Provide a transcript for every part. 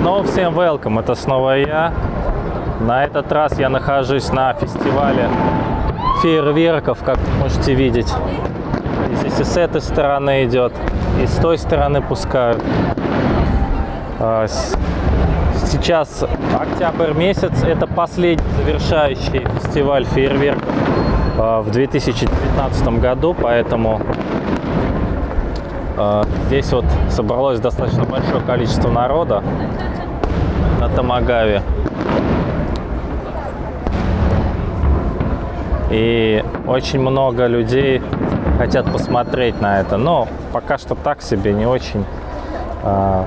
Снова всем welcome, это снова я. На этот раз я нахожусь на фестивале фейерверков, как можете видеть. Здесь и с этой стороны идет, и с той стороны пускают. А, Сейчас октябрь месяц, это последний завершающий фестиваль фейерверков а, в 2019 году, поэтому Здесь вот собралось достаточно большое количество народа на Тамагаве. И очень много людей хотят посмотреть на это. Но пока что так себе, не очень. А,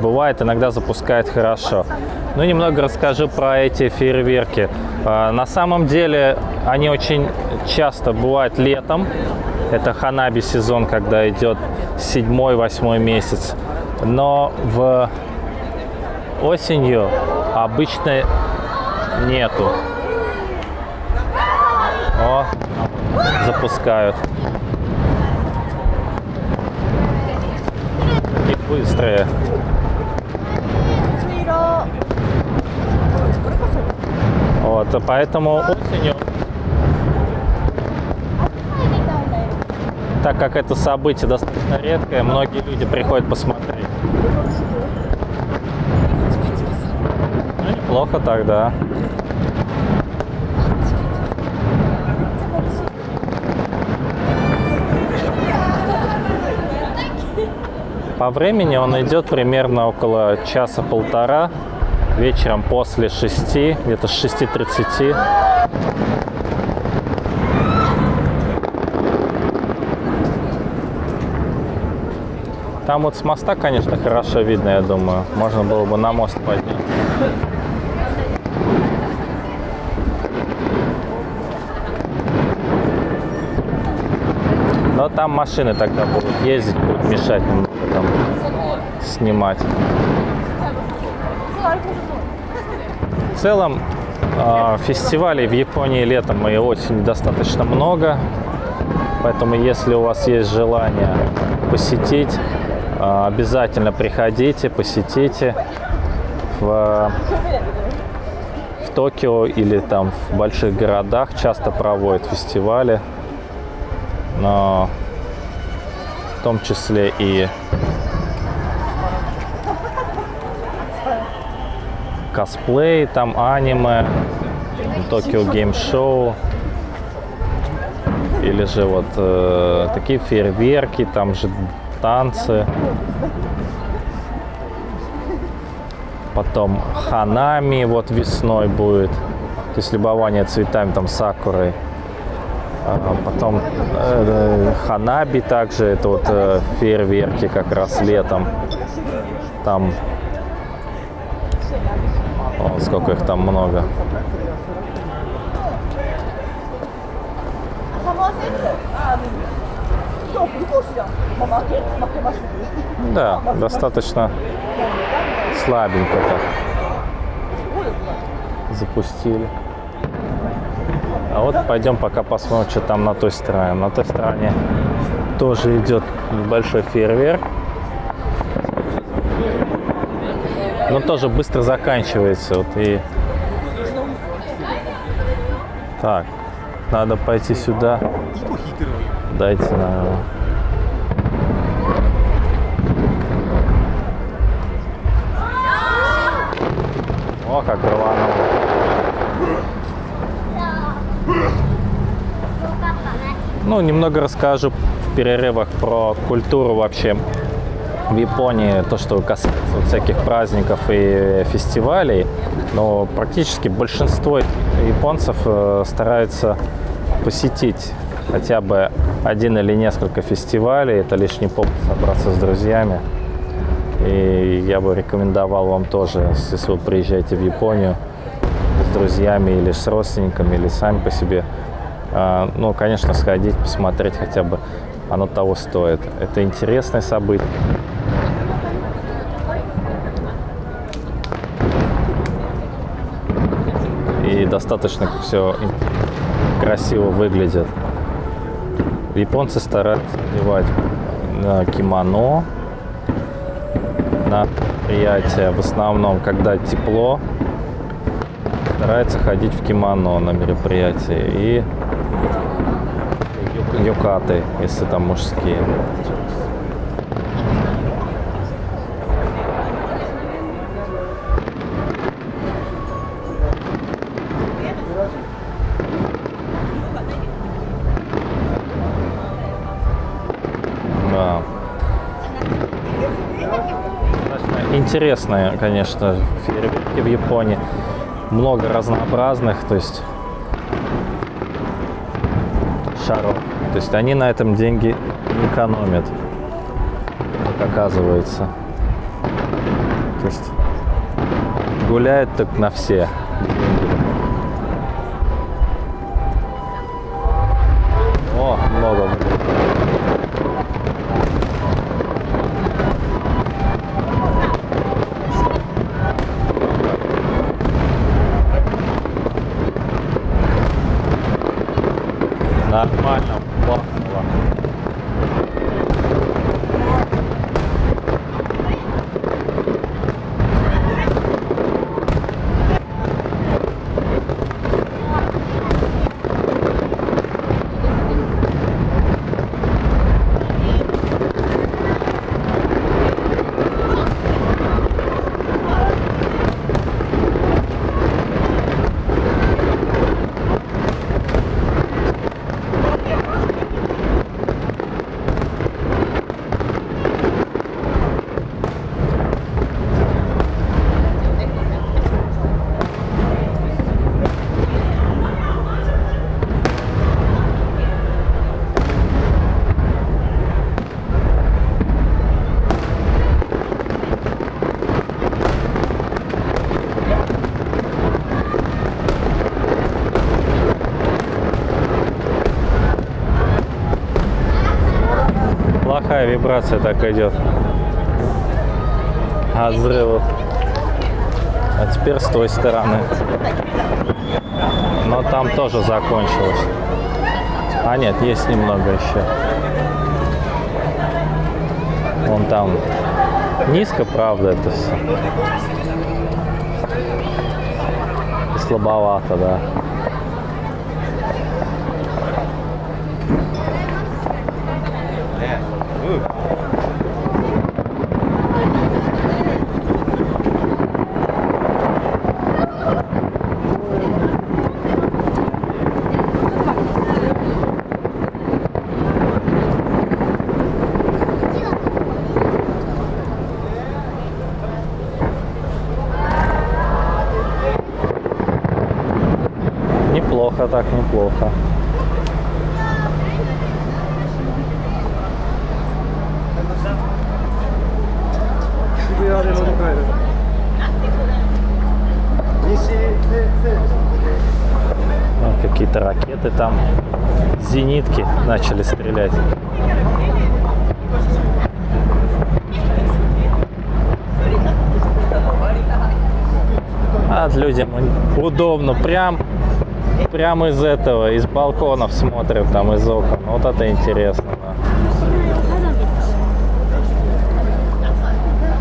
Бывает, иногда запускает хорошо. Ну, немного расскажу про эти фейерверки. А, На самом деле, они очень часто бывают летом. Это ханаби сезон, когда идет седьмой-восьмой месяц. Но в осенью обычно нету. О, запускают. Такие быстрые. Вот, а поэтому осенью, так как это событие достаточно редкое, многие люди приходят посмотреть. Ну, неплохо тогда. По времени он идет примерно около часа-полтора. Вечером после 6, где-то с 6.30. Там вот с моста, конечно, хорошо видно, я думаю. Можно было бы на мост поднять. Но там машины тогда будут ездить, будут мешать немного там снимать. В целом, э, фестивалей в Японии летом и осенью достаточно много. Поэтому, если у вас есть желание посетить, обязательно приходите, посетите. В, в Токио или там в больших городах часто проводят фестивали. Но в том числе и косплей, там аниме, Токио Гейм Шоу, или же вот э, такие фейерверки, там же танцы. Потом ханами вот весной будет, то есть любование цветами, там сакурой. А потом э, ханаби также, это вот э, фейерверки как раз летом. Там о, сколько их там много. Да, достаточно слабенько так запустили. А вот пойдем пока посмотрим, что там на той стороне. На той стороне тоже идет небольшой фейерверк. Но тоже быстро заканчивается. Вот и... Так, надо пойти сюда. Дайте, наверное. О, как рвануло. Ну, немного расскажу в перерывах про культуру вообще в Японии, то, что касается вот всяких праздников и фестивалей. Но практически большинство японцев э, стараются посетить хотя бы один или несколько фестивалей. Это лишний повод собраться с друзьями. И я бы рекомендовал вам тоже, если вы приезжаете в Японию с друзьями или с родственниками, или сами по себе, а, ну, конечно, сходить, посмотреть хотя бы, оно того стоит. Это интересное событие. И достаточно все красиво выглядит. Японцы стараются одевать на кимоно, на мероприятия, в основном, когда тепло, старается ходить в кимоно на мероприятии и юкаты, если там мужские. Интересные, конечно, фейерверки в Японии. Много разнообразных, то есть шаров. То есть они на этом деньги не экономят, как оказывается. То есть гуляют так на все деньги. Плохая вибрация так идет. От взрывов. А теперь с той стороны. Но там тоже закончилось. А нет, есть немного еще. Вон там низко, правда, это все. Слабовато, да. Неплохо так, неплохо. Вот Какие-то ракеты там, зенитки начали стрелять. А людям удобно, прям, прям из этого, из балконов смотрят, там из окон. Вот это интересно. да.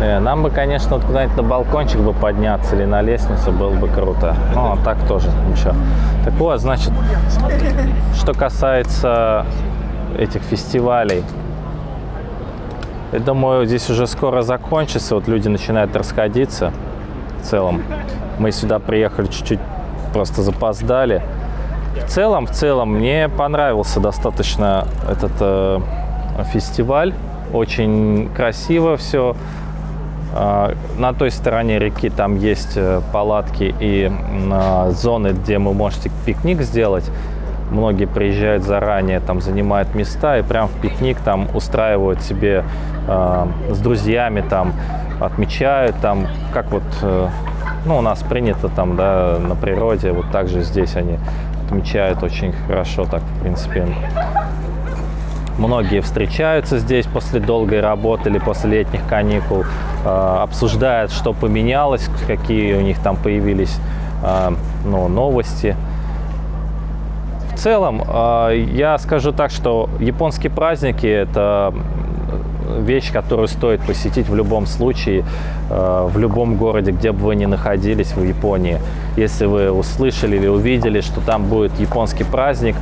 Э, Нам бы, конечно, вот куда-нибудь на балкончик бы подняться или на лестницу было бы круто. Ну, а так тоже ничего. Так вот, значит, что касается этих фестивалей, я думаю, здесь уже скоро закончится, вот люди начинают расходиться в целом. Мы сюда приехали чуть-чуть, просто запоздали. В целом, в целом, мне понравился достаточно этот э, фестиваль. Очень красиво все. А, На той стороне реки там есть э, палатки и а, зоны, где вы можете пикник сделать. Многие приезжают заранее, там занимают места и прям в пикник там устраивают себе э, с друзьями, там отмечают, там как вот, э, ну у нас принято там, да, на природе, вот так же здесь они отмечают очень хорошо, так в принципе. Многие встречаются здесь после долгой работы или после летних каникул, э, обсуждают, что поменялось, какие у них там появились э, ну, новости. В целом, э, я скажу так, что японские праздники – это вещь, которую стоит посетить в любом случае, э, в любом городе, где бы вы ни находились в Японии. Если вы услышали или увидели, что там будет японский праздник,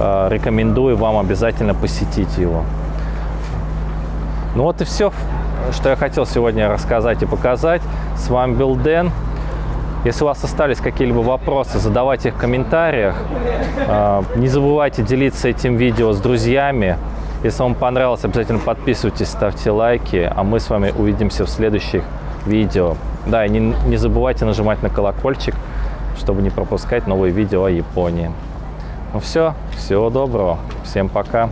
э, рекомендую вам обязательно посетить его. Ну вот и все, что я хотел сегодня рассказать и показать. С вами был Дэн. Если у вас остались какие-либо вопросы, задавайте их в комментариях. Э, Не забывайте делиться этим видео с друзьями. Если вам понравилось, обязательно подписывайтесь, ставьте лайки, а мы с вами увидимся в следующих видео. Да, и не, не забывайте нажимать на колокольчик, чтобы не пропускать новые видео о Японии. Ну все, всего доброго, всем пока.